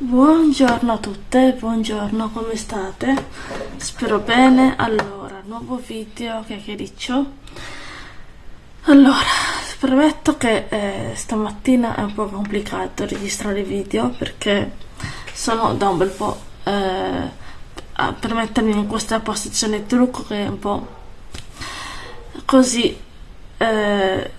Buongiorno a tutte, buongiorno, come state? Spero bene. Allora, nuovo video chiacchiericcio. Allora, premetto che eh, stamattina è un po' complicato registrare video perché sono da un bel po' eh, per mettermi in questa posizione trucco che è un po' così eh,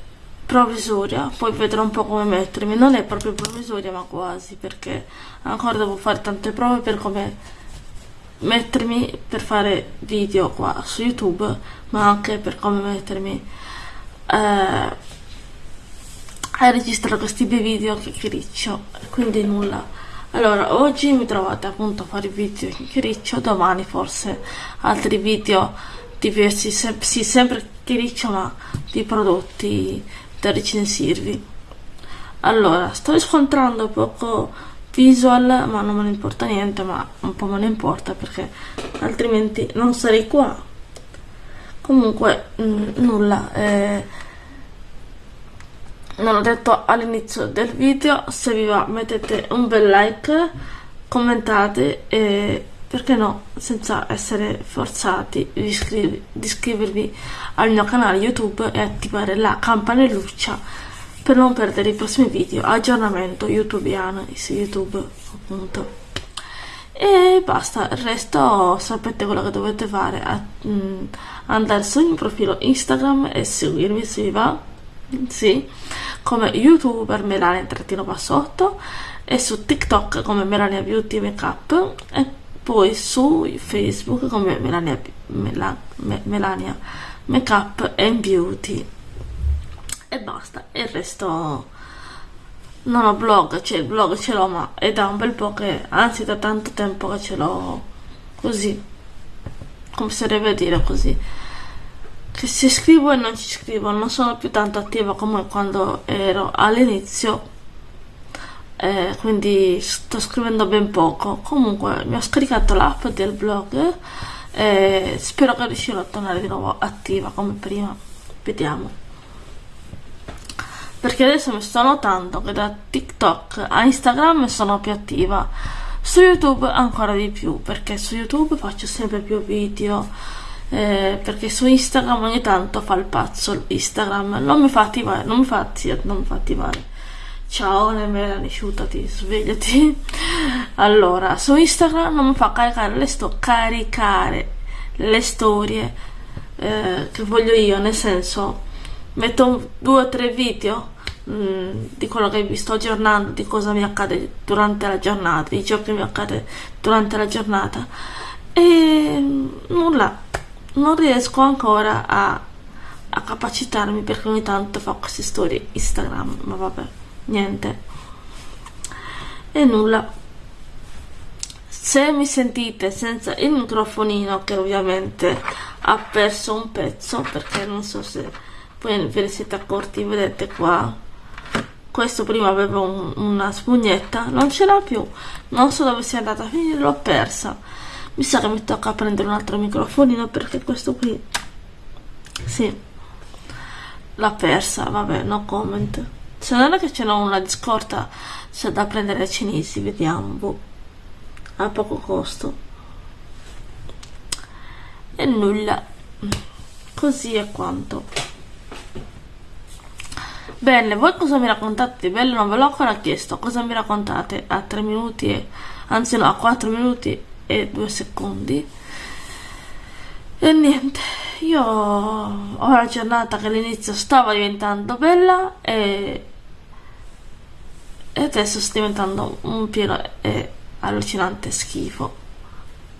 provvisoria, poi vedrò un po' come mettermi, non è proprio provvisoria ma quasi perché ancora devo fare tante prove per come mettermi per fare video qua su YouTube ma anche per come mettermi eh, a registrare questi bei video che criccio. Quindi nulla. Allora oggi mi trovate appunto a fare video che criccio domani forse altri video diversi se sì, sempre criccio ma di prodotti da recensirvi. Allora, sto riscontrando poco visual, ma non me ne importa niente, ma un po' me ne importa perché altrimenti non sarei qua. Comunque, mm, nulla. Eh, non ho detto all'inizio del video, se vi va mettete un bel like, commentate e perché no, senza essere forzati di, iscriver di iscrivervi al mio canale YouTube e attivare la campanelluccia per non perdere i prossimi video, aggiornamento youtubiano su YouTube appunto. E basta, il resto sapete quello che dovete fare, a, mh, mm, andare sul mio profilo Instagram e seguirmi se vi va, sì, come youtuber Melania-Bassotto e su TikTok come Melania Beauty Makeup poi su Facebook come Melania, Mela, Melania Makeup and Beauty. E basta il resto non ho blog cioè il blog ce l'ho ma è da un bel po' che anzi da tanto tempo che ce l'ho così come si deve dire così. Che ci scrivo e non ci scrivo non sono più tanto attiva come quando ero all'inizio eh, quindi sto scrivendo ben poco. Comunque mi ho scaricato l'app del blog e spero che riuscirò a tornare di nuovo attiva come prima. Vediamo. Perché adesso mi sto notando che da TikTok a Instagram sono più attiva. Su YouTube ancora di più perché su YouTube faccio sempre più video. Eh, perché su Instagram ogni tanto fa il pazzo. Instagram non mi fa attivare non mi fa, non mi fa attivare Ciao Melanie, asciuttati, svegliati. Allora, su Instagram non mi fa caricare le, sto caricare le storie eh, che voglio io, nel senso, metto due o tre video mm, di quello che vi sto aggiornando, di cosa mi accade durante la giornata, di ciò che mi accade durante la giornata. E mm, nulla, non riesco ancora a, a capacitarmi perché ogni tanto fa queste storie Instagram, ma vabbè niente. E nulla. Se mi sentite senza il microfonino che ovviamente ha perso un pezzo perché non so se voi ve ne siete accorti vedete qua. Questo prima aveva un, una spugnetta non ce l'ha più. Non so dove sia andata a finire l'ho persa. Mi sa che mi tocca prendere un altro microfonino perché questo qui sì l'ha persa. Vabbè no comment se non è che ce n'ho una di scorta c'è da prendere ai cinesi vediamo boh. a poco costo. E nulla così è quanto. Bene voi cosa mi raccontate di bello? Non ve l'ho ancora chiesto cosa mi raccontate? A 3 minuti e anzi no a 4 minuti e 2 secondi. E niente io ho la giornata che all'inizio stava diventando bella e, e adesso sta diventando un pieno e allucinante schifo.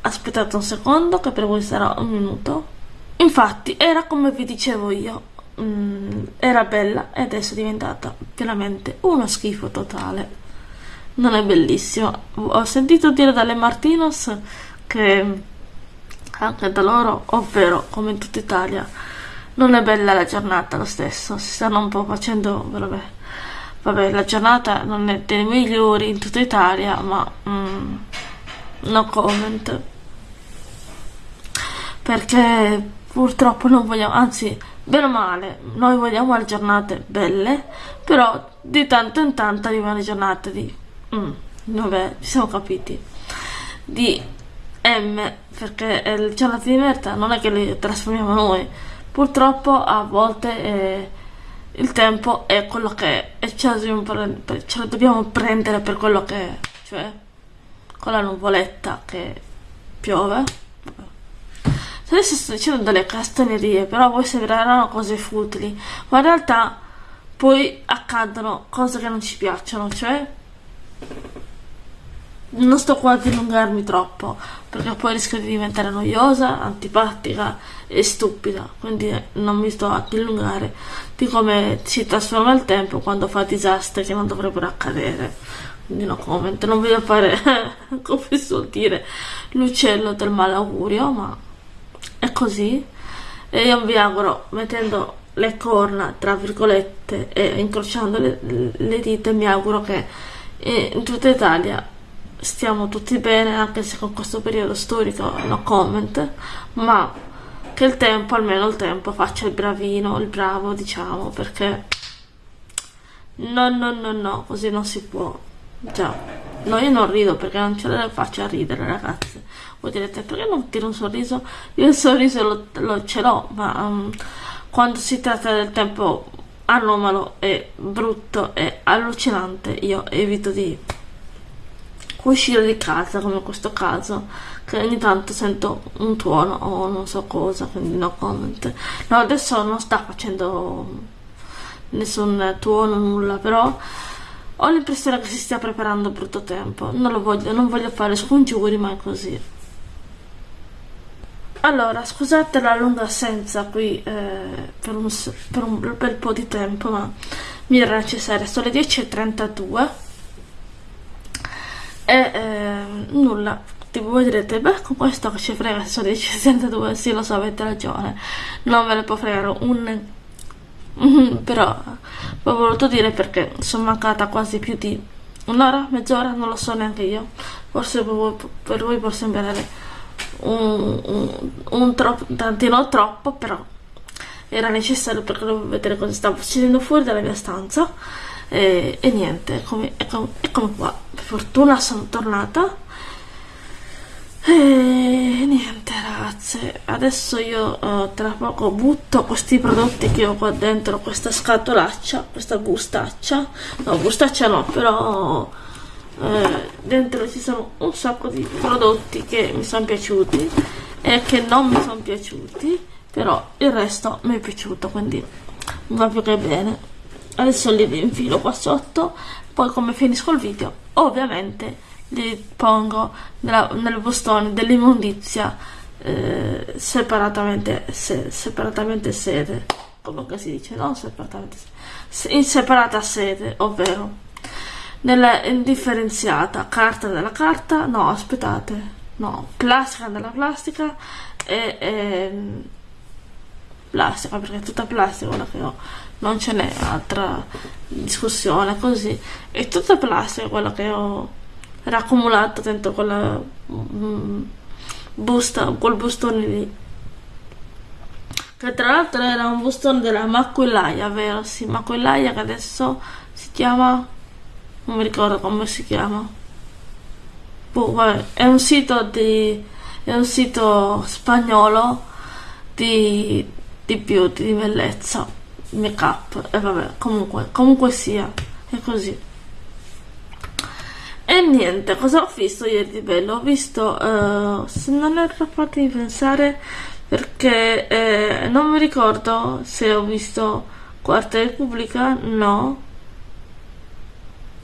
Aspettate un secondo che per voi sarà un minuto. Infatti era come vi dicevo io. Mm, era bella e adesso è diventata veramente uno schifo totale. Non è bellissimo. Ho sentito dire dalle Martinos che anche da loro, ovvero come in tutta Italia. Non è bella la giornata lo stesso, si stanno un po' facendo, vabbè, vabbè la giornata non è dei migliori in tutta Italia, ma mm, no comment. Perché purtroppo non vogliamo, anzi, bene o male, noi vogliamo le giornate belle, però di tanto in tanto arrivano le giornate di... Mm, vabbè, ci siamo capiti, di M, perché il gelato di merda non è che li trasformiamo noi, purtroppo a volte eh, il tempo è quello che è e ce lo, ce lo dobbiamo prendere per quello che è, cioè con la nuvoletta che piove. Adesso sto dicendo delle castagnerie, però poi sembreranno cose futili, ma in realtà poi accadono cose che non ci piacciono, cioè non sto qua a dilungarmi troppo perché poi rischio di diventare noiosa, antipatica e stupida quindi non mi sto a dilungare di come si trasforma il tempo quando fa disastri che non dovrebbero accadere. Quindi no comment, non voglio fare come si suol dire l'uccello del malaugurio ma è così. E io vi auguro mettendo le corna tra virgolette e incrociando le, le dita mi auguro che in tutta Italia stiamo tutti bene anche se con questo periodo storico no comment ma che il tempo almeno il tempo faccia il bravino il bravo diciamo perché no no no no così non si può. Già no io non rido perché non ce la faccio a ridere ragazze voi direte perché non tiro un sorriso? Io il sorriso lo, lo ce l'ho ma um, quando si tratta del tempo anomalo e brutto e allucinante io evito di uscire di casa come in questo caso che ogni tanto sento un tuono o non so cosa quindi no comment. No adesso non sta facendo nessun tuono nulla però ho l'impressione che si stia preparando brutto tempo. Non lo voglio non voglio fare scongiuri ma è così. Allora scusate la lunga assenza qui eh, per, un, per un bel po' di tempo ma mi era necessaria. Sono le 10.32 e eh, nulla. Tipo voi direte beh con questo che ci frega se sono 10.62 sì lo so avete ragione. Non ve ne può fregare un però ho voluto dire perché sono mancata quasi più di un'ora, mezz'ora, non lo so neanche io. Forse per voi può sembrare un, un, un troppo, tantino troppo però era necessario perché dovevo vedere cosa stava succedendo fuori dalla mia stanza e, e niente, eccomi, eccomi, eccomi qua. Per fortuna sono tornata. E niente ragazze, adesso io uh, tra poco butto questi prodotti che ho qua dentro, questa scatolaccia, questa bustaccia, no bustaccia no, però eh, dentro ci sono un sacco di prodotti che mi sono piaciuti e che non mi sono piaciuti, però il resto mi è piaciuto, quindi va più che bene adesso li infilo qua sotto poi come finisco il video ovviamente li pongo nella, nel bustone dell'immondizia eh, separatamente, se, separatamente sede come si dice no separatamente sede. in separata sede ovvero nella indifferenziata carta della carta no aspettate no plastica della plastica e, e plastica perché è tutta plastica quella che ho non ce n'è altra discussione così. È tutta plastica quella che ho raccumulato dentro quella mm, busta quel bustone lì. Che tra l'altro era un bustone della Maquillaia vero? sì Maquillaia che adesso si chiama non mi ricordo come si chiama. Boh, vabbè, è un sito di è un sito spagnolo di, di beauty di bellezza make up e vabbè comunque comunque sia è così. E niente cosa ho visto ieri di bello? Ho visto uh, se non ero fatta di pensare perché eh, non mi ricordo se ho visto Quarta Repubblica no.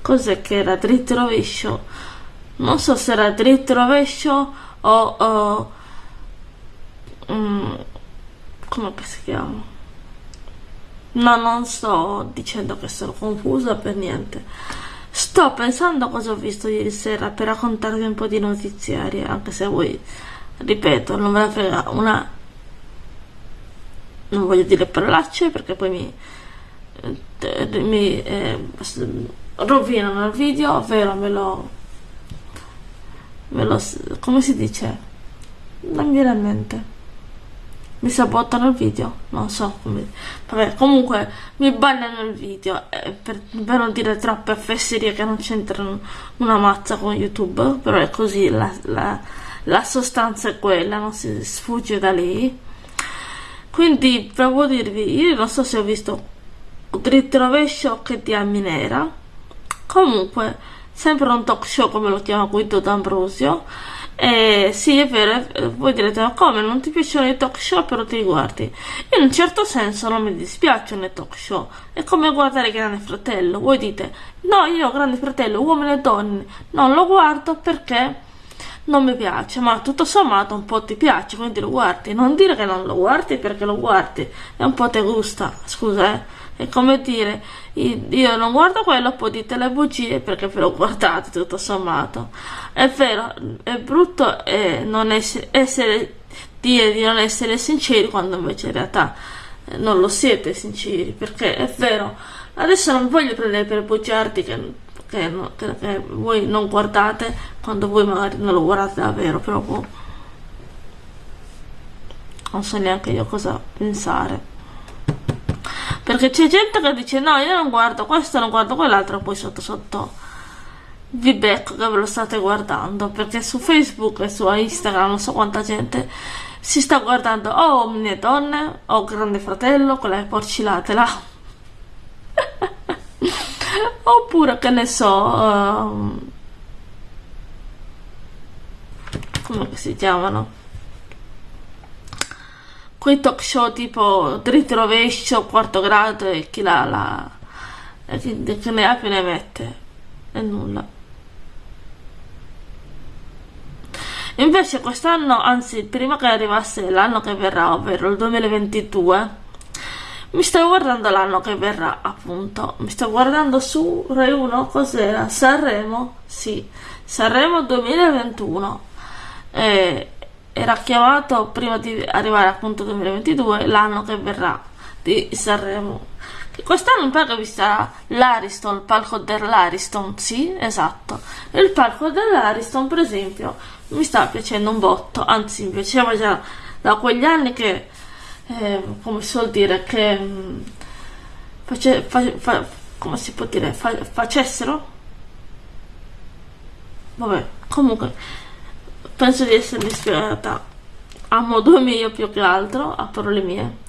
Cos'è che era? Dritto rovescio? Non so se era dritto rovescio o, o um, come si chiama No, non sto dicendo che sono confusa per niente. Sto pensando a cosa ho visto ieri sera per raccontarvi un po' di notiziarie, anche se voi, ripeto, non ve la frega una... Non voglio dire parolacce perché poi mi, eh, mi eh, rovinano il video, ovvero me lo, me lo... come si dice? Non mi viene a mente mi sabotano il video, non so come. Vabbè, comunque mi bagnano il video eh, per, per, non dire troppe fesserie che non c'entrano una mazza con YouTube, però è così, la, la, la sostanza è quella, non si sfugge da lì. Quindi devo dirvi, io non so se ho visto dritto rovescio che di Minera. Comunque, sempre un talk show come lo chiama Guido D'Ambrosio eh, sì, è vero, eh, voi direte, ma come non ti piacciono i talk show però ti guardi? In un certo senso non mi dispiacciono i talk show, è come guardare Grande Fratello. Voi dite, no, io Grande Fratello, uomini e donne, non lo guardo perché non mi piace, ma tutto sommato un po' ti piace, quindi lo guardi. Non dire che non lo guardi perché lo guardi, e un po' ti gusta, scusa, eh. È come dire, io non guardo quello, poi dite le bugie perché ve lo guardate tutto sommato. È vero, è brutto eh, non essere, essere, dire di non essere sinceri quando invece in realtà eh, non lo siete sinceri, perché è vero. Adesso non voglio prendere per bugiardi che, che, che, che voi non guardate quando voi magari non lo guardate davvero, però non so neanche io cosa pensare. Perché c'è gente che dice no, io non guardo questo, non guardo quell'altro, poi sotto sotto vi becco che ve lo state guardando. Perché su Facebook e su Instagram non so quanta gente si sta guardando o Omni Donne o Grande Fratello con le porcilate là. Oppure che ne so... Um, come si chiamano? Quei talk show tipo dritto rovescio, quarto grado e chi la, la chi, che ne ha più ne mette e nulla. Invece quest'anno, anzi prima che arrivasse l'anno che verrà, ovvero il 2022, mi sto guardando l'anno che verrà, appunto. Mi sto guardando su Rai 1, cos'era? Sanremo? Sì, Sanremo 2021. E era chiamato prima di arrivare appunto 2022 l'anno che verrà di Sanremo quest'anno in pratica vi sarà l'Ariston, il palco dell'Ariston, sì, esatto. Il palco dell'Ariston, per esempio, mi sta piacendo un botto, anzi mi piaceva già da quegli anni che, eh, come si vuol dire, che mm, face, fa, fa, come si può dire, fa, facessero? Vabbè, comunque penso di essermi spiegata a modo mio più che altro, a parole mie.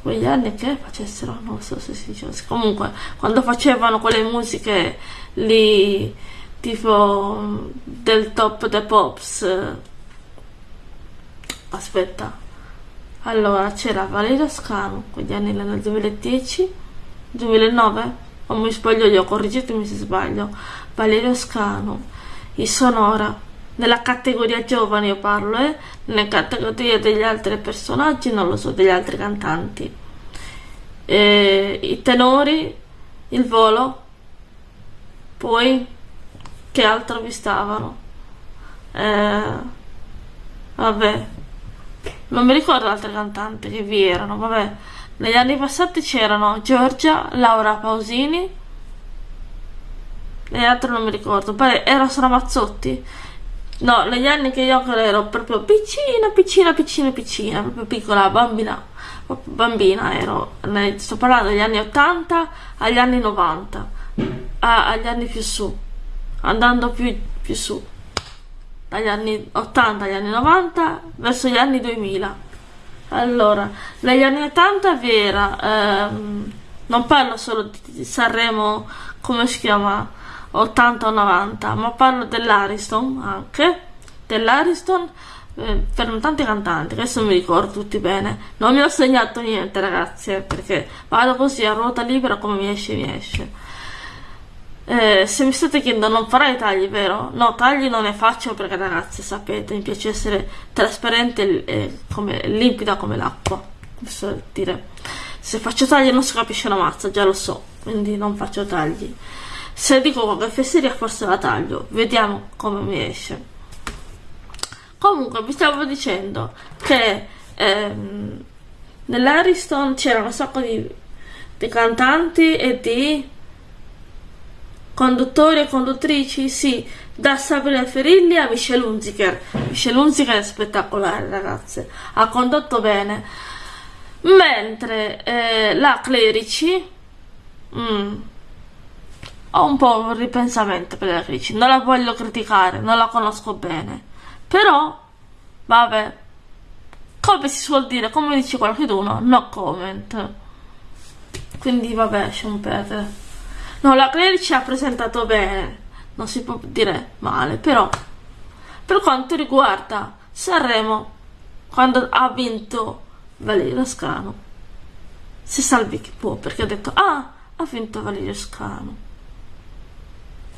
Quegli anni che facessero, non so se si dice. Comunque, quando facevano quelle musiche lì, tipo del top the pops, aspetta, allora c'era Valerio Scano, quegli anni nel 2010, 2009, o mi sbaglio io, correggetemi se sbaglio, Valerio Scano, i Sonora. Nella categoria giovani io parlo, eh? Nella categoria degli altri personaggi, non lo so, degli altri cantanti. Eh, I tenori, il volo, poi che altro vi stavano? Eh, vabbè, non mi ricordo altri cantanti che vi erano, vabbè. Negli anni passati c'erano Giorgia, Laura Pausini, le altre non mi ricordo. Poi era solo Mazzotti no negli anni che io ero proprio piccina piccina piccina piccina proprio piccola bambina bambina ero. Sto parlando degli anni 80 agli anni 90 a, agli anni più su andando più, più su. Dagli anni 80 agli anni 90 verso gli anni 2000 allora negli anni 80 vi era ehm, non parlo solo di Sanremo come si chiama 80 o 90, ma parlo dell'Ariston anche, dell'Ariston eh, per tanti cantanti, adesso mi ricordo tutti bene, non mi ho segnato niente ragazzi, eh, perché vado così a ruota libera come mi esce mi esce. Eh, se mi state chiedendo non farai tagli, vero? No, tagli non ne faccio perché ragazzi sapete, mi piace essere trasparente e come, limpida come l'acqua. Posso dire, se faccio tagli non si capisce una mazza, già lo so, quindi non faccio tagli. Se dico qualche fesseria forse la taglio, vediamo come mi esce. Comunque vi stavo dicendo che ehm, nell'Ariston c'era un sacco di, di cantanti e di Conduttori e conduttrici, sì, da Sabrina Ferilli a Michelle Hunziker. Michelle Hunziker è spettacolare, ragazze, ha condotto bene. Mentre eh, la Clerici, mm, ho un po' un ripensamento per la Clerici, non la voglio criticare, non la conosco bene, però, vabbè, come si suol dire, come dice qualcuno, no comment. Quindi vabbè, un perdere. No, la Clerici ha presentato bene, non si può dire male, però per quanto riguarda Sanremo, quando ha vinto Valerio Scano, si salvi chi può, perché ha detto, ah, ha vinto Valerio Scano.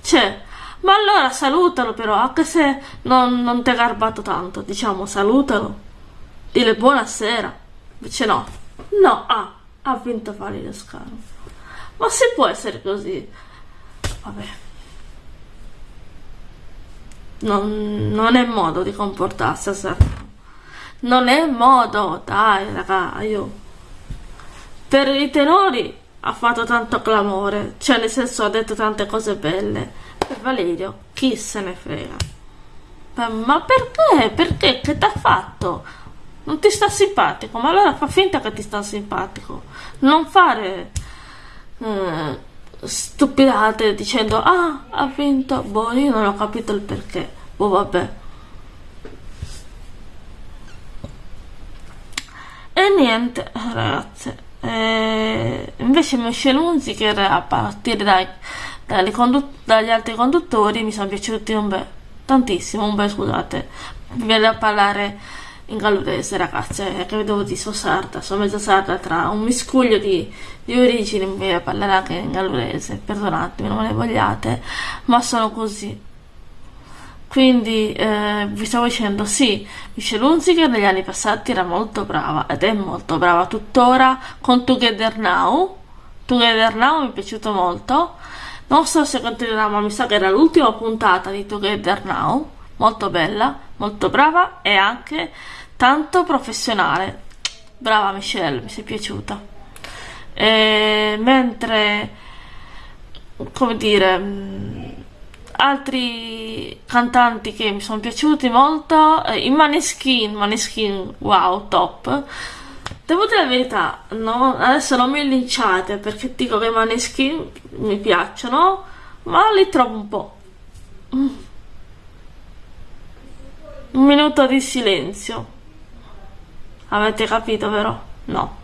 Cioè, ma allora salutalo però, anche se non, non ti ha garbato tanto, diciamo, salutalo dile buonasera. Invece no, no, ah, ha vinto Valerio Scaro. Ma se può essere così? Vabbè. Non, non è modo di comportarsi a Sanremo. Non è modo, dai raga, io. Per i tenori ha fatto tanto clamore, cioè nel senso ha detto tante cose belle. Per Valerio, chi se ne frega? Ma perché? Perché? Che t'ha fatto? non ti sta simpatico, ma allora fa finta che ti sta simpatico. Non fare eh, stupidate dicendo ah ha vinto, boh io non ho capito il perché, boh vabbè. E niente ragazze, eh, invece Michelle Hunziker a partire dai, dagli, dagli altri conduttori mi sono piaciuti un bel, tantissimo, un bel scusate, mi viene a parlare in gallurese ragazze credo di sono sarda sono mezza sarda tra un miscuglio di, di origini mi parlare anche in gallurese perdonatemi non me ne vogliate ma sono così quindi eh, vi stavo dicendo sì Michelle Hunziker negli anni passati era molto brava ed è molto brava tuttora con Together Now Together Now mi è piaciuto molto non so se continuerà ma mi sa che era l'ultima puntata di Together Now molto bella molto brava e anche tanto professionale. Brava Michelle, mi sei piaciuta. E, mentre, come dire, mm, altri cantanti che mi sono piaciuti molto, eh, i Maneskin, Maneskin, wow, top. Devo dire la verità, no? adesso non mi linciate perché dico che i Maneskin mi piacciono, ma li trovo un po'. Un minuto di silenzio. Avete capito, vero? No.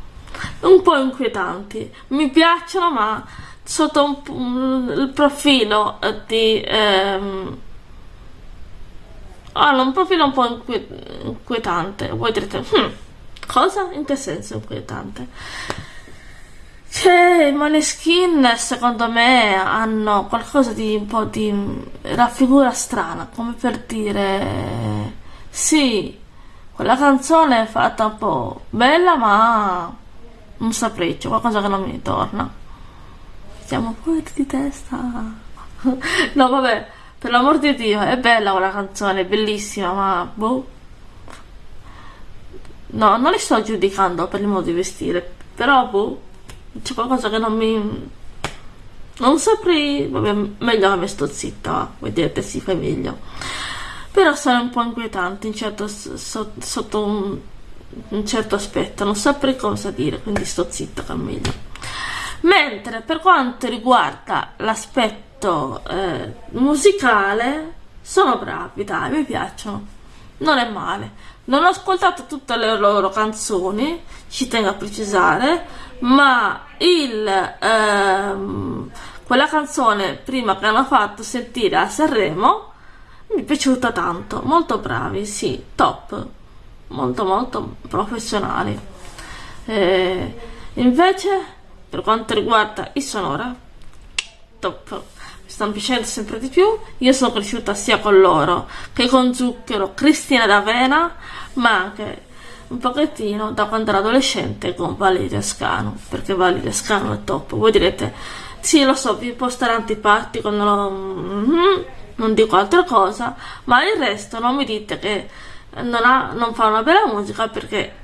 Un po' inquietanti. Mi piacciono, ma sotto un, il profilo di... Ehm, hanno un profilo un po' inquietante. Voi direte, hm, cosa? In che senso inquietante? Cioè, i Maneskin secondo me hanno qualcosa di un po' di raffigura strana, come per dire sì, quella canzone è fatta un po' bella, ma non saprei, qualcosa che non mi torna. Siamo fuori di testa. no, vabbè, per l'amor di Dio, è bella quella canzone, è bellissima, ma boh. No, non li sto giudicando per il modo di vestire, però boh, c'è qualcosa che non mi... Non saprei... Vabbè, meglio che mi sto zitta, voi direte sì, fai meglio però sono un po' inquietanti in certo, so, sotto un, un, certo aspetto, non saprei cosa dire, quindi sto zitta che meglio. Mentre per quanto riguarda l'aspetto eh, musicale, sono bravi, dai, mi piacciono, non è male. Non ho ascoltato tutte le loro canzoni, ci tengo a precisare, ma il, ehm, quella canzone prima che hanno fatto sentire a Sanremo mi è piaciuta tanto, molto bravi, sì, top, molto molto professionali. E invece, per quanto riguarda i sonora, top, mi stanno piacendo sempre di più. Io sono cresciuta sia con loro che con Zucchero, Cristina d'Avena, ma anche un pochettino da quando ero adolescente con Valeria Scano, perché Valeria Scano è top. Voi direte, sì, lo so, vi può stare antipatico, non lo... Mm-hmm non dico altra cosa, ma il resto non mi dite che non, ha, non fa una bella musica perché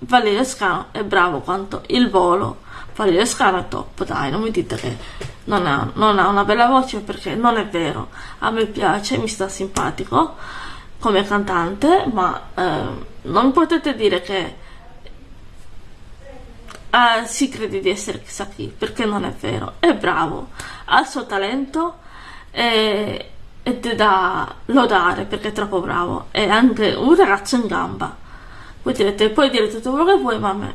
Valerio Scano è bravo quanto il volo, fare le scale top, dai, non mi dite che non ha, non ha una bella voce perché non è vero. A me piace, mi sta simpatico come cantante, ma eh, non potete dire che eh, si crede di essere chissà chi, perché non è vero. È bravo, ha il suo talento e, ed è da lodare perché è troppo bravo. È anche un ragazzo in gamba. Voi direte, puoi dire tutto quello che vuoi, ma a me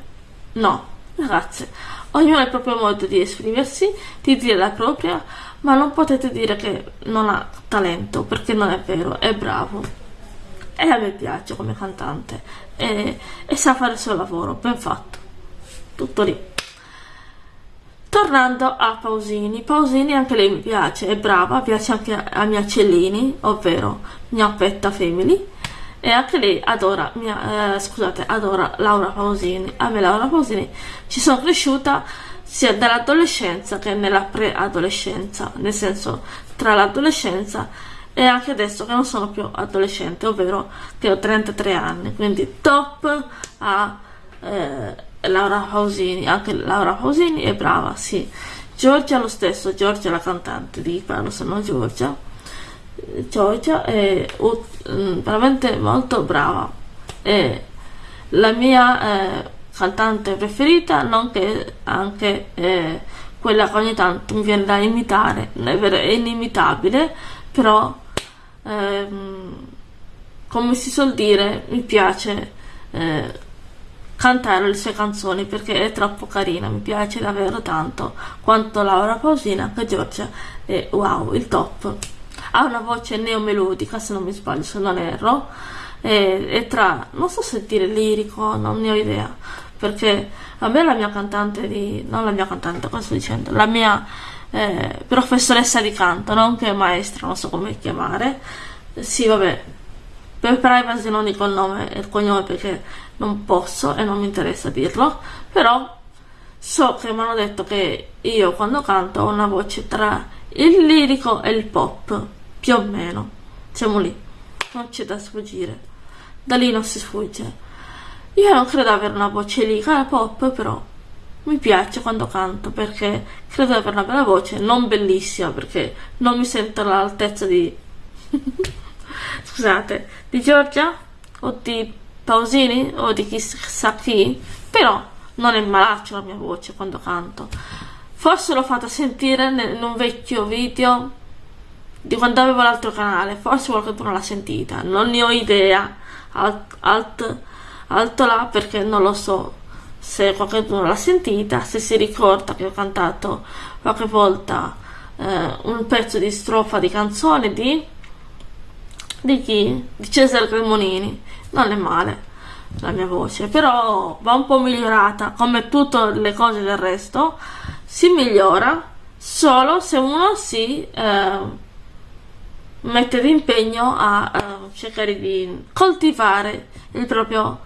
no, ragazze. Ognuno ha il proprio modo di esprimersi, di dire la propria, ma non potete dire che non ha talento, perché non è vero, è bravo. E a me piace come cantante e, e sa fare il suo lavoro, ben fatto. Tutto lì. Tornando a Pausini, Pausini anche lei mi piace, è brava, piace anche a mia Cellini, ovvero mia petta family e anche lei adora, mia, eh, scusate, adora Laura Pausini. A me Laura Pausini ci sono cresciuta sia dall'adolescenza che nella preadolescenza, nel senso tra l'adolescenza e anche adesso che non sono più adolescente, ovvero che ho 33 anni, quindi top a eh, Laura Pausini, anche Laura Pausini è brava, sì. Giorgia lo stesso, Giorgia la cantante di Parlo sono Giorgia Giorgia è uh, veramente molto brava. È la mia eh, cantante preferita nonché anche eh, quella che ogni tanto mi viene da imitare. È inimitabile però ehm, come si suol dire mi piace eh, cantare le sue canzoni perché è troppo carina mi piace davvero tanto quanto Laura Pausina che Giorgia è wow il top ha una voce neomelodica se non mi sbaglio, se non erro, e, e tra, non so se dire lirico, non ne ho idea, perché a me la mia cantante di, non la mia cantante, cosa sto dicendo, la mia eh, professoressa di canto, nonché maestra, non so come chiamare, sì vabbè, per privacy non dico il nome e il cognome perché non posso e non mi interessa dirlo, però so che mi hanno detto che io quando canto ho una voce tra il lirico e il pop più o meno. Siamo lì. Non c'è da sfuggire. Da lì non si sfugge. Io non credo avere una voce lirica pop però mi piace quando canto perché credo di avere una bella voce non bellissima perché non mi sento all'altezza di scusate. Di Giorgia? O di Pausini? O di chissà chi? Però non è malaccio la mia voce quando canto. Forse l'ho fatta sentire in un vecchio video di quando avevo l'altro canale, forse qualcuno l'ha sentita, non ne ho idea, alt, alt, alto là perché non lo so se qualcuno l'ha sentita, se si ricorda che ho cantato qualche volta eh, un pezzo di strofa di canzone di, di chi? Di Cesare Cremonini, non è male la mia voce, però va un po' migliorata, come tutte le cose del resto, si migliora solo se uno si... Eh, mettere impegno a, a cercare di coltivare il proprio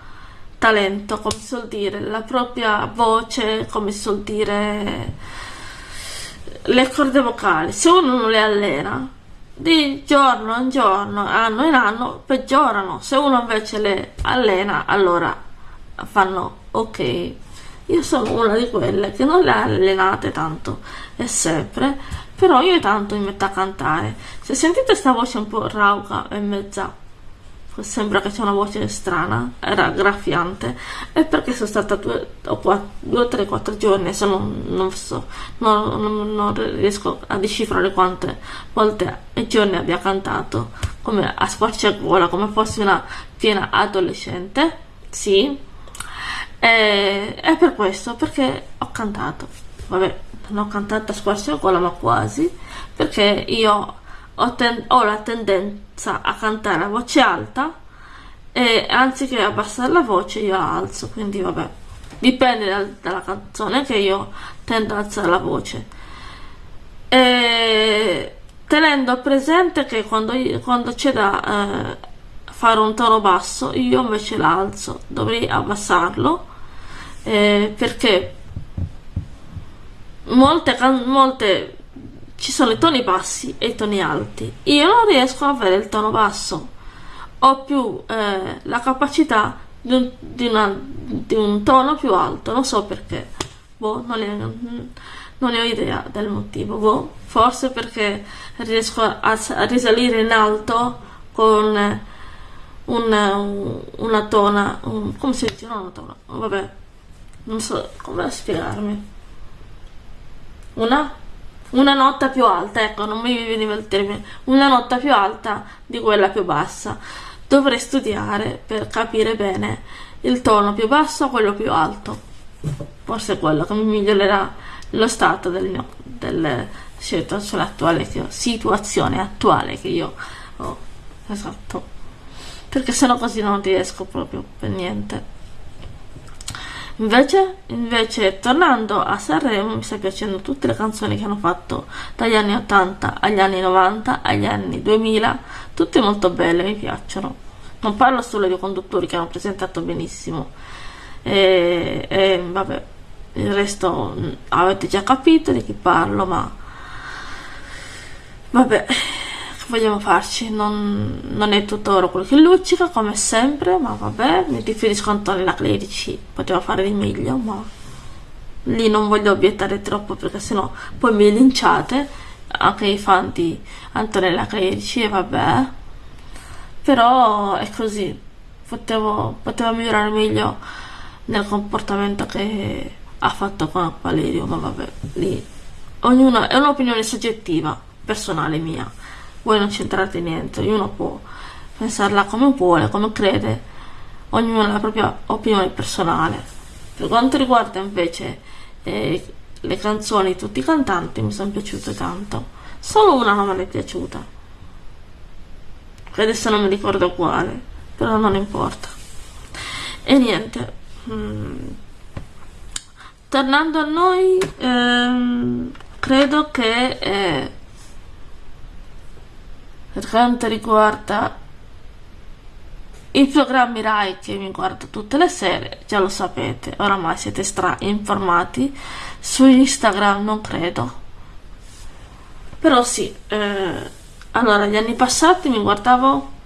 talento, come si suol dire, la propria voce, come si suol dire, le corde vocali. Se uno non le allena, di giorno in giorno, anno in anno, peggiorano. Se uno invece le allena, allora fanno ok. Io sono una di quelle che non le ha allenate tanto e sempre, però io tanto mi metto a cantare. Se sentite questa voce un po' rauca e mezza, sembra che c'è una voce strana, era graffiante, è perché sono stata due o due, tre, quattro giorni, se non, non so, non, non, non, riesco a decifrare quante volte e giorni abbia cantato, come a squarciagola, come fossi una piena adolescente, sì, e, è per questo, perché ho cantato. Vabbè, non ho cantato a squarciagola, ma quasi, perché io ho, ten- ho, la tendenza a cantare a voce alta e anziché abbassare la voce io la alzo, quindi vabbè, dipende dal, dalla canzone che io tendo ad alzare la voce. E tenendo presente che quando, io, quando c'è da eh, fare un tono basso, io invece l'alzo, dovrei abbassarlo eh, perché molte, molte ci sono i toni bassi e i toni alti. Io non riesco a avere il tono basso, ho più eh, la capacità di un, di, una, di un, tono più alto, non so perché. boh, non, ne, non ne ho idea del motivo, boh, forse perché riesco a, a risalire in alto con una, una tona, un, come si dice? Non una tona, vabbè, non so come spiegarmi. Una? Una nota più alta, ecco, non mi veniva il termine, una nota più alta di quella più bassa. Dovrei studiare per capire bene il tono più basso o quello più alto. Forse è quello che mi migliorerà lo stato del mio, situazione attuale che situazione attuale che io ho. Esatto perché sennò così non riesco proprio per niente. Invece, invece, tornando a Sanremo, mi sta piacendo tutte le canzoni che hanno fatto dagli anni 80 agli anni 90, agli anni 2000, tutte molto belle, mi piacciono. Non parlo solo dei conduttori che hanno presentato benissimo, e, e vabbè, il resto mm, avete già capito di chi parlo, ma vabbè vogliamo farci? Non, non è tutto oro quello che luccica, come sempre, ma vabbè, mi riferisco a Antonella Clerici, poteva fare di meglio, ma lì non voglio obiettare troppo perché sennò poi mi linciate, anche i fan di Antonella Clerici, e vabbè, però è così, potevo, poteva migliorare meglio nel comportamento che ha fatto con Valerio, ma vabbè, lì. Ognuno è un'opinione soggettiva, personale mia voi non c'entrate niente, ognuno può pensarla come vuole, come crede, ognuno ha la propria opinione personale. Per quanto riguarda invece eh, le canzoni di tutti i cantanti mi sono piaciute tanto, solo una non mi è piaciuta, adesso non mi ricordo quale, però non importa. E niente, mm. tornando a noi, ehm, credo che... Eh, per quanto riguarda i programmi RAI che mi guardo tutte le sere, già lo sapete, oramai siete stra informati. Su Instagram non credo. Però sì, eh, allora gli anni passati mi guardavo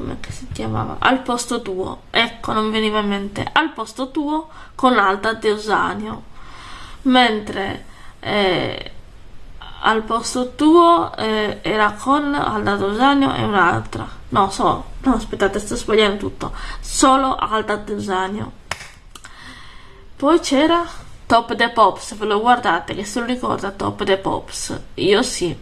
come si chiamava? Al posto tuo. Ecco, non veniva in mente. Al posto tuo con Alda Deusanio. Mentre eh, al posto tuo eh, era con Alda Dosanio e un'altra. No, so, no, aspettate, sto sbagliando tutto. Solo Alda Dosanio. Poi c'era Top the Pops, ve lo guardate che se lo ricorda Top the Pops. Io sì,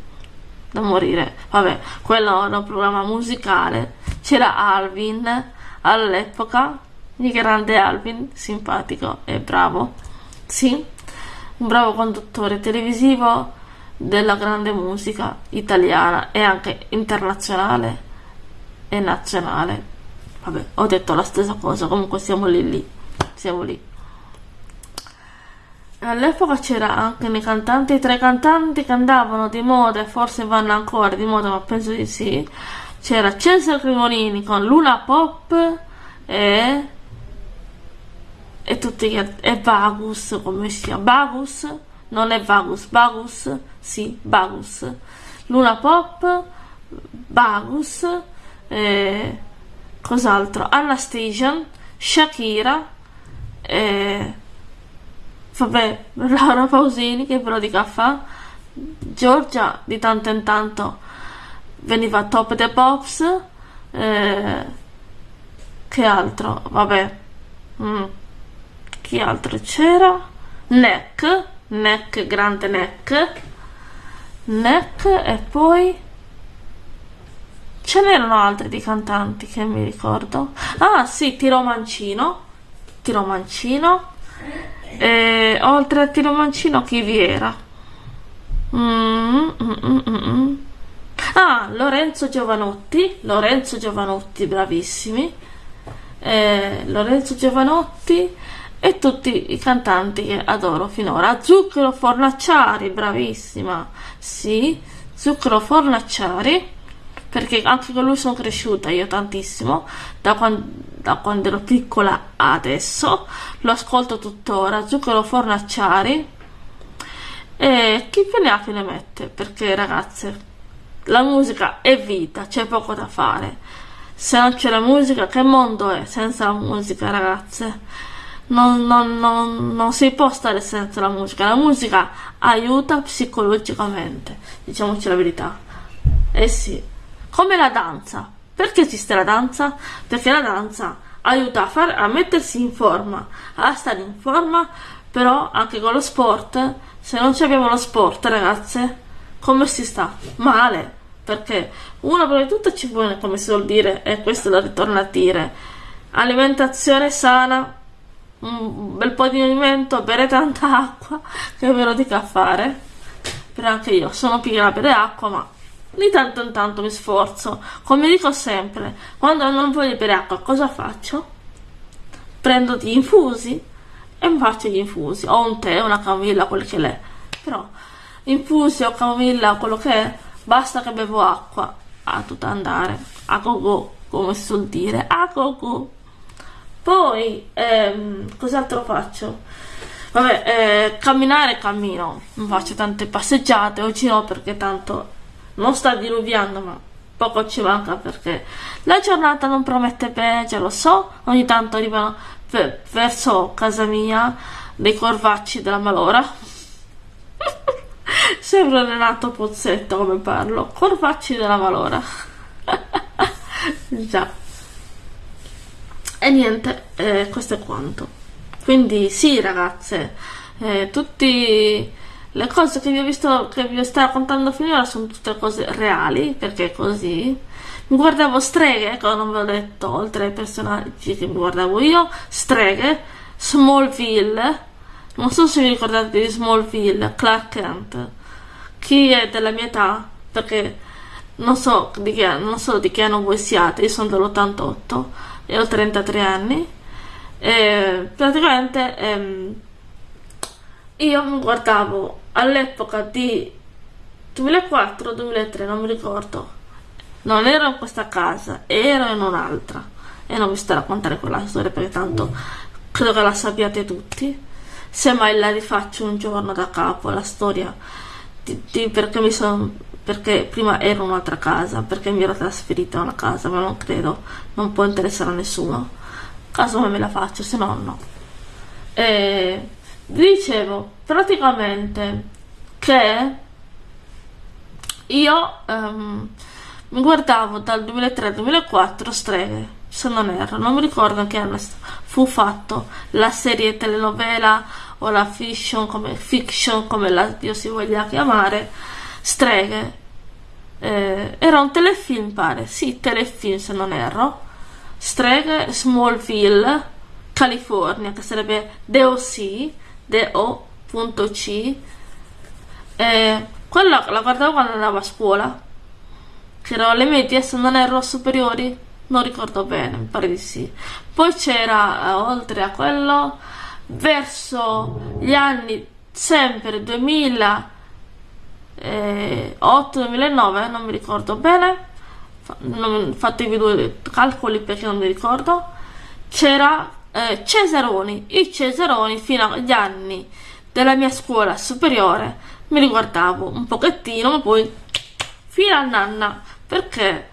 da morire. Vabbè, quello era un programma musicale. C'era Alvin all'epoca, il grande Alvin, simpatico e bravo. Sì, un bravo conduttore televisivo della grande musica italiana e anche internazionale e nazionale. Vabbè, ho detto la stessa cosa, comunque siamo lì lì, siamo lì. All'epoca c'era anche nei cantanti, tre cantanti che andavano di moda e forse vanno ancora di moda, ma penso di sì. C'era Cesare Cremonini con Luna Pop e e tutti gli altri, e Vagus, come si chiama? Bagus? Non è Vagus, Bagus sì, Bagus. Luna Pop, Bagus, eh, cos'altro? Anastasia, Shakira, eh, vabbè, Laura Pausini che lo dica fa, Giorgia di tanto in tanto veniva top the pops, eh, che altro? Vabbè, mm. chi altro c'era? Neck, Neck, grande Neck, Neck e poi ce n'erano altri di cantanti che mi ricordo. Ah sì Tiro Mancino. Tiro Mancino. E oltre a Tiro Mancino chi vi era? Mm, mm, mm, mm, mm. ah Lorenzo Giovanotti. Lorenzo Giovanotti bravissimi. Eh, Lorenzo Giovanotti e tutti i cantanti che adoro finora. Zucchero Fornacciari, bravissima, sì, Zucchero Fornacciari, perché anche con lui sono cresciuta io tantissimo, da quando, da quando ero piccola adesso, lo ascolto tuttora, Zucchero Fornacciari, e chi più ne ha più ne mette, perché ragazze, la musica è vita, c'è poco da fare. Se non c'è la musica, che mondo è senza la musica, ragazze? Non, non, non, non si può stare senza la musica. La musica aiuta psicologicamente, diciamoci la verità. Eh sì, come la danza. Perché esiste la danza? Perché la danza aiuta a, far, a mettersi in forma, a stare in forma, però anche con lo sport, se non abbiamo lo sport, ragazze, come si sta? Male. Perché una prima di tutto ci vuole, come si suol dire, e questo lo ritorno a dire, alimentazione sana, un bel po' di movimento, bere tanta acqua, che ve lo dico a fare. Però anche io sono pigra bere acqua, ma di tanto in tanto mi sforzo. Come dico sempre, quando non voglio bere acqua, cosa faccio? Prendo gli infusi e mi faccio gli infusi. O un tè, una camomilla, quel che l'è. Però, infusi o camomilla, quello che è, basta che bevo acqua. A tutto andare. A go go, come si suol dire. A go go. Poi, ehm, cos'altro faccio? Vabbè, eh, camminare cammino, non faccio tante passeggiate, oggi no perché tanto non sta diluviando, ma poco ci manca perché la giornata non promette bene, già lo so, ogni tanto arrivano verso casa mia dei corvacci della malora. Sembra Renato Pozzetto come parlo, corvacci della malora. già. E niente, eh, questo è quanto. Quindi sì ragazze, eh, tutte le cose che vi ho visto, che vi sto raccontando finora sono tutte cose reali, perché è così. Mi guardavo streghe, ecco non ve l'ho detto, oltre ai personaggi che mi guardavo io, streghe, Smallville, non so se vi ricordate di Smallville, Clark Kent. Chi è della mia età, perché non so di che, non so di che anno voi siate, io sono dell'88 e ho 33 anni e praticamente ehm, io mi guardavo all'epoca di 2004-2003 non mi ricordo. Non ero in questa casa ero in un'altra. E non vi sto a raccontare quella storia perché tanto credo che la sappiate tutti. Semmai la rifaccio un giorno da capo la storia di, di perché mi sono perché prima ero in un'altra casa, perché mi ero trasferita a una casa, ma non credo, non può interessare a nessuno. Caso me la faccio, se no no. E dicevo praticamente che io um, mi guardavo dal 2003 al 2004 streghe, se non erro, non mi ricordo che anno fu fatto la serie telenovela o la fiction come, fiction, come la Dio si voglia chiamare streghe. Eh, era un telefilm, pare. Sì, telefilm se non erro. Streghe Smallville, California, che sarebbe DOC, DO.C. Eh, quella la guardavo quando andavo a scuola. Che erano le medie, se non erro superiori. Non ricordo bene, mi pare di sì. Poi c'era, eh, oltre a quello, verso gli anni sempre 2000 2008-2009, non mi ricordo bene, fatevi due calcoli perché non mi ricordo, c'era eh, Cesaroni, i Cesaroni fino agli anni della mia scuola superiore mi riguardavo un pochettino, ma poi fino a nanna, perché?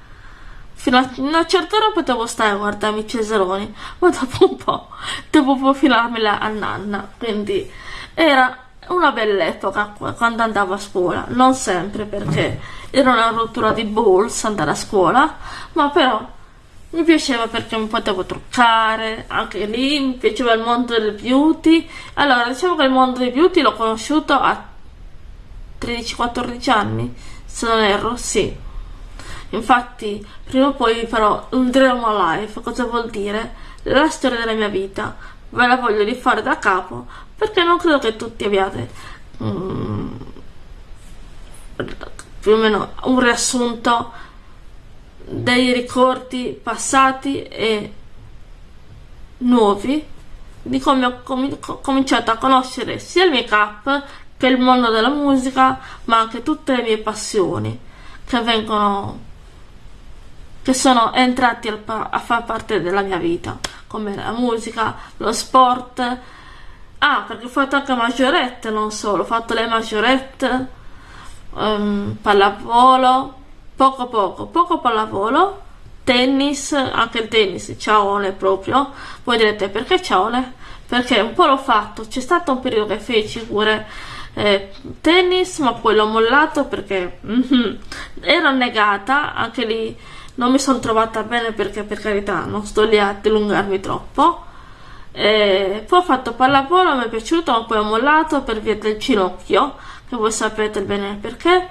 Fino a una certa ora potevo stare a guardarmi i Cesaroni, ma dopo un po' dovevo filarmela a nanna, quindi era una bella epoca quando andavo a scuola, non sempre perché era una rottura di balls andare a scuola, ma però mi piaceva perché mi potevo truccare, anche lì mi piaceva il mondo del beauty. Allora, diciamo che il mondo del beauty l'ho conosciuto a 13-14 anni, se non erro, sì. Infatti, prima o poi farò un drama life, cosa vuol dire? La storia della mia vita, ve la voglio rifare da capo perché non credo che tutti abbiate um, più o meno un riassunto dei ricordi passati e nuovi di come ho com cominciato a conoscere sia il make up che il mondo della musica ma anche tutte le mie passioni che vengono che sono entrati a far parte della mia vita come la musica, lo sport ah perché ho fatto anche maggiorette non solo ho fatto le maggiorette um, pallavolo poco poco poco pallavolo tennis anche il tennis ciaone proprio voi direte perché ciaone perché un po' l'ho fatto, c'è stato un periodo che feci pure eh, tennis, ma poi l'ho mollato perché mm, ero negata, anche lì non mi sono trovata bene perché per carità non sto lì a dilungarmi troppo. E poi ho fatto pallavolo, mi è piaciuto, ma poi ho mollato per via del ginocchio, che voi sapete bene perché,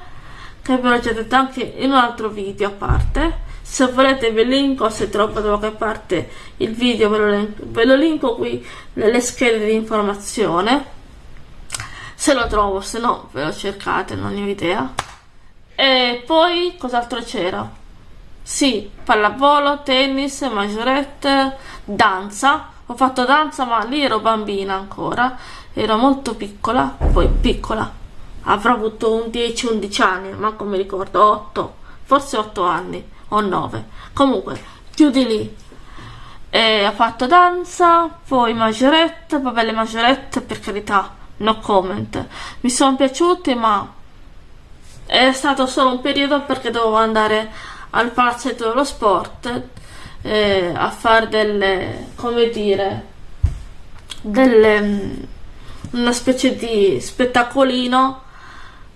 che ve l'ho già detto anche in un altro video a parte. Se volete vi linko, se troppo da qualche parte il video ve lo, linko, ve lo linko qui nelle schede di informazione se lo trovo, se no ve lo cercate, non ne ho idea. E poi cos'altro c'era? Sì, pallavolo, tennis, maggiorette, danza. Ho fatto danza, ma lì ero bambina ancora, ero molto piccola, poi piccola. Avrò avuto un 10-11 anni, ma come ricordo, 8, forse 8 anni o 9. Comunque, più di lì. E ho fatto danza, poi maggiorette, vabbè le maggiorette per carità no comment. Mi sono piaciuti, ma è stato solo un periodo perché dovevo andare al palazzetto dello sport eh, a fare delle, come dire, delle, mm, una specie di spettacolino.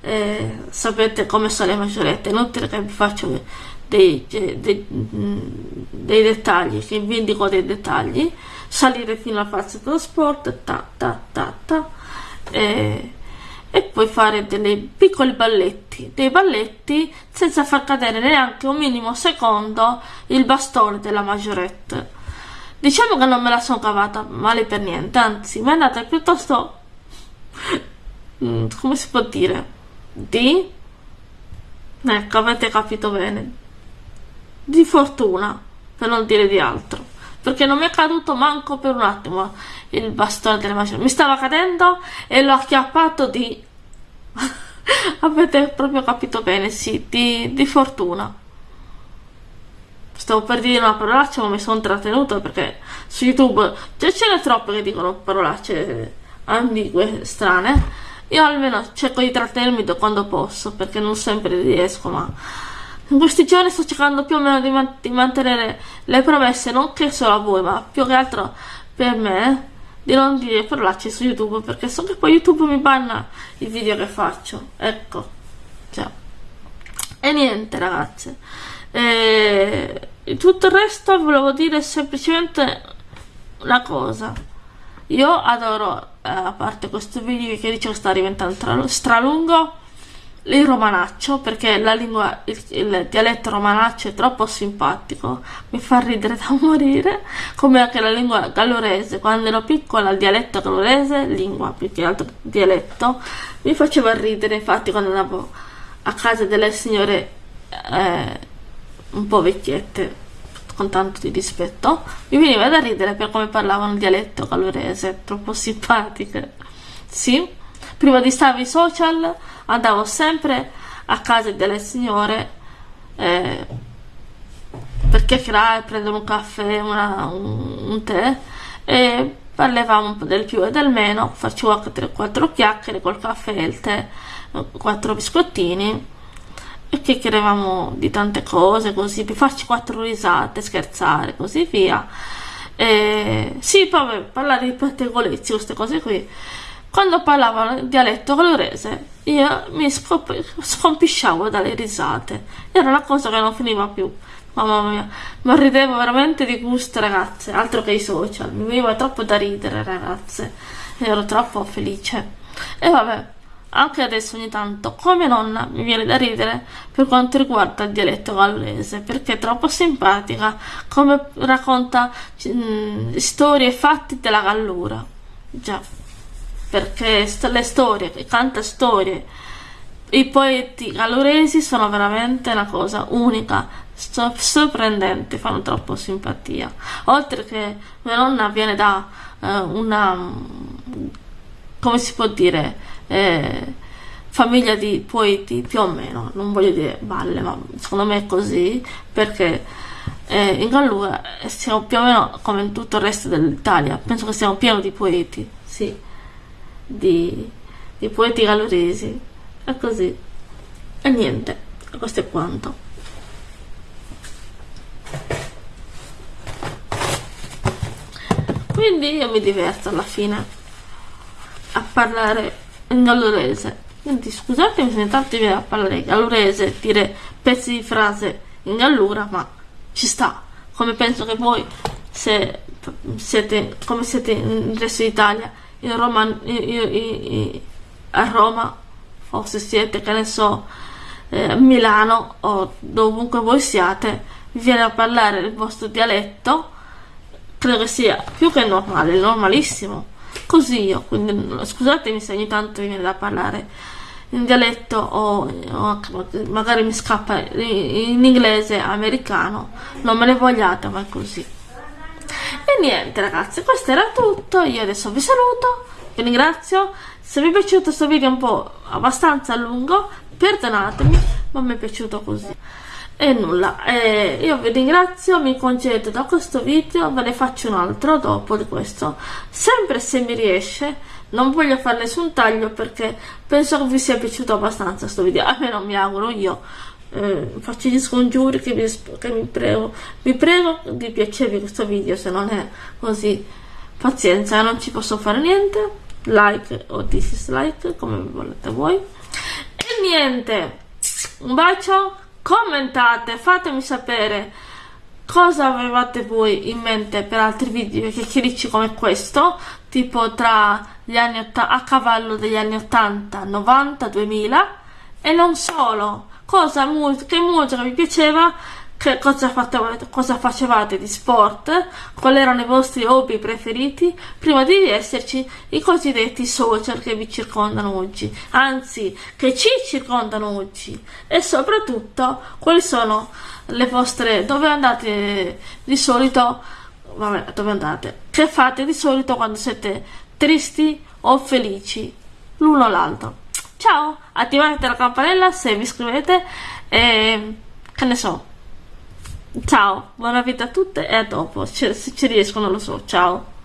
Eh, sapete come sono le maggiorette, inutile che vi faccio dei, dei, dei, mm, dettagli, che vi indico dei dettagli, salire fino al palazzetto dello sport, ta ta ta ta e, e poi fare dei piccoli balletti, dei balletti senza far cadere neanche un minimo secondo il bastone della maggiorette. Diciamo che non me la sono cavata male per niente, anzi mi è andata piuttosto, mm, come si può dire, di, ecco avete capito bene, di fortuna, per non dire di altro perché non mi è caduto manco per un attimo il bastone delle macine mi stava cadendo e l'ho acchiappato di avete proprio capito bene sì di, di fortuna. Stavo per dire una parolaccia ma mi sono trattenuto perché su youtube già ce ne troppe che dicono parolacce ambigue strane. Io almeno cerco di trattenermi quando posso perché non sempre riesco ma in questi giorni sto cercando più o meno di, man di mantenere le promesse, non che solo a voi, ma più che altro per me, di non dire parolacce su YouTube, perché so che poi YouTube mi banna i video che faccio. Ecco. Cioè. E niente, ragazze. E tutto il resto volevo dire semplicemente una cosa. Io adoro, eh, a parte questo video che dice che sta diventando stralungo, il romanaccio perché la lingua, il, il, dialetto romanaccio è troppo simpatico, mi fa ridere da morire, come anche la lingua gallurese, quando ero piccola il dialetto gallurese, lingua più che altro dialetto, mi faceva ridere, infatti quando andavo a casa delle signore eh, un po' vecchiette, con tanto di rispetto, mi veniva da ridere per come parlavano il dialetto gallurese, troppo simpatiche, sì? Prima di stare ai social andavo sempre a casa delle signore eh, per chiacchierare, prendere un caffè, una, un, un, tè e parlavamo un po' del più e del meno, facevo 3-4 chiacchiere col caffè e il tè, 4 biscottini e chiacchieravamo di tante cose così per farci quattro risate, scherzare così via. E, sì, poi parlare di pettegolezzi, queste cose qui quando parlavano dialetto colorese, io mi scompisciavo dalle risate. Era una cosa che non finiva più. Mamma mia, ma ridevo veramente di gusto, ragazze, altro che i social. Mi veniva troppo da ridere, ragazze. Ero troppo felice. E vabbè, anche adesso ogni tanto, come nonna, mi viene da ridere per quanto riguarda il dialetto gallese, perché è troppo simpatica, come racconta mh, mm, storie e fatti della gallura. Già perché le storie, canta storie, i poeti galluresi sono veramente una cosa unica, sorprendente, fanno troppo simpatia. Oltre che mia nonna viene da eh, una, come si può dire, eh, famiglia di poeti più o meno, non voglio dire balle, ma secondo me è così, perché eh, in Gallura siamo più o meno come in tutto il resto dell'Italia, penso che siamo pieni di poeti, sì di, di poeti galoresi e così e niente questo è quanto. Quindi io mi diverto alla fine a parlare in gallurese quindi scusatemi se intanto viene a parlare gallurese dire pezzi di frase in gallura ma ci sta. Come penso che voi se siete come siete nel resto d'Italia in Roma io, a Roma o se siete che ne so eh, a Milano o dovunque voi siate vi viene a parlare il vostro dialetto credo che sia più che normale normalissimo. Così io quindi scusatemi se ogni tanto viene da parlare in dialetto o, o magari mi scappa in inglese americano non me ne vogliate ma è così e niente ragazzi questo era tutto. Io adesso vi saluto vi ringrazio. Se vi è piaciuto questo video un po' abbastanza lungo perdonatemi ma mi è piaciuto così. E nulla eh, io vi ringrazio mi concedo da questo video ve ne faccio un altro dopo di questo. Sempre se mi riesce non voglio fare nessun taglio perché penso che vi sia piaciuto abbastanza questo video a me non mi auguro io eh, faccio gli scongiuri che, vi, che mi prego. Vi prego di piacervi questo video se non è così pazienza non ci posso fare niente. Like o dislike come volete voi. E niente un bacio commentate fatemi sapere cosa avevate voi in mente per altri video chiacchiericci come questo tipo tra gli anni a cavallo degli anni 80 90 2000 e non solo cosa che musica vi piaceva che cosa, fatevate, cosa facevate di sport, quali erano i vostri hobby preferiti, prima di esserci i cosiddetti social che vi circondano oggi, anzi che ci circondano oggi. E soprattutto quali sono le vostre, dove andate di solito, vabbè dove andate, che fate di solito quando siete tristi o felici, l'uno o l'altro. Ciao, attivate la campanella se vi iscrivete e che ne so, Ciao, buona vita a tutte e a dopo. Se ci riesco non lo so. Ciao.